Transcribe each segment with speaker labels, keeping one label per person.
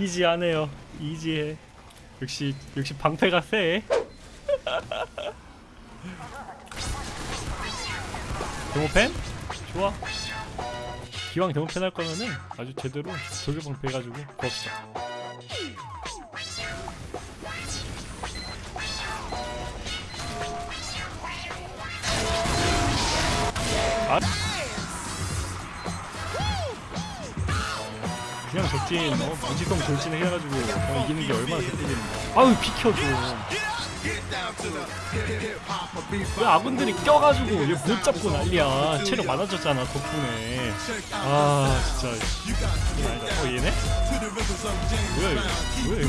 Speaker 1: 이지하네요. 이지해. 역시 역시 방패가 세. 데모펜? 좋아. 기왕 데모펜 할 거면은 아주 제대로 돌격 방패 해가지고 구합시다. 아 그냥 적진 어, 무지성 돌진 해가지고 어, 이기는 게 얼마나 개꿀인데 아유 비켜줘 왜 아군들이 껴가지고 얘 못 잡고 난리야. 체력 많아졌잖아 덕분에. 아 진짜. 아니다 어 얘네? 뭐야 이거? 뭐야 이거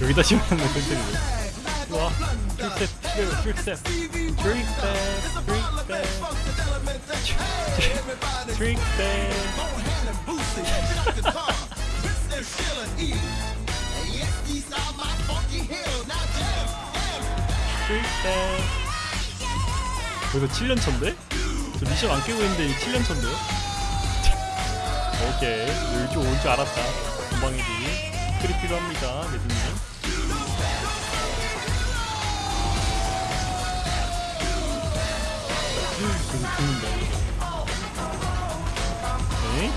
Speaker 1: 여기다 펜트리네 좋아 킬셋 킬셋 트릭셋 트릭셋 트릭셋 트릭셋 그래도 7년 차인데? 저 미션 안 깨고 있는데 7년 차인데요? 오케이 이쪽 올줄 알았다 금방이지 클이 필요합니다 죽는다 네?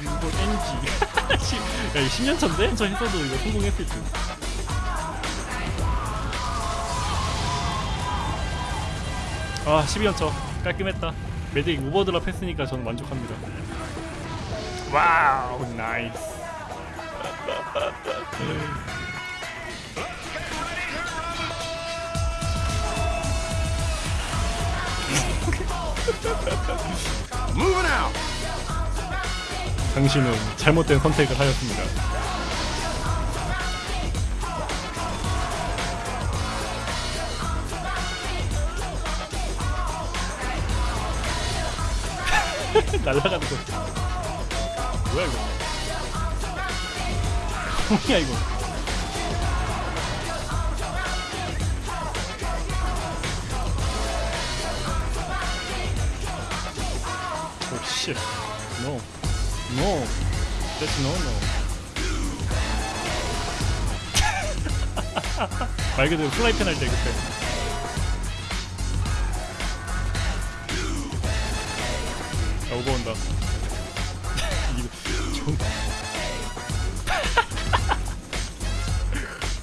Speaker 1: 이거 NG 야 이거 10년 차인데? 저 했어도 이거 성공했을 듯아 12연차 깔끔했다 medic over drop 했으니까 저는 만족합니다.
Speaker 2: wow nice.
Speaker 1: 당신은 잘못된 선택을 하였습니다 날라가는 거 뭐야 이거 뭐야 이거 오 씨. No. No. That's no no. 말 그대로 플라이팬 할 때 그때. 야, 오버 온다. 좀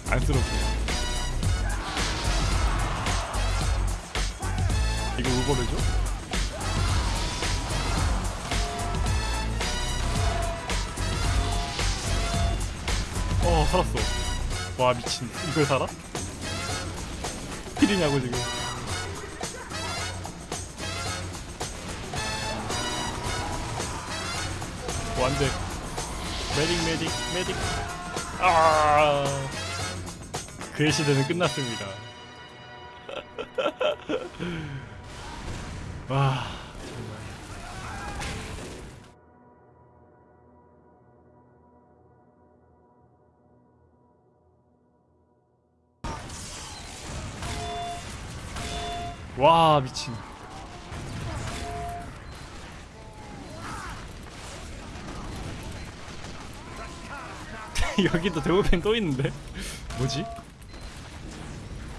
Speaker 1: 안쓰럽게. 이거 오버래죠? 어 살았어 와 미친 이걸 살아? 필이냐고 지금 오 안돼 메딕 메딕 메딕. 아. 그의 시대는 끝났습니다. 와 정말. 와 미친 여기도 대우팬 또 있는데 뭐지?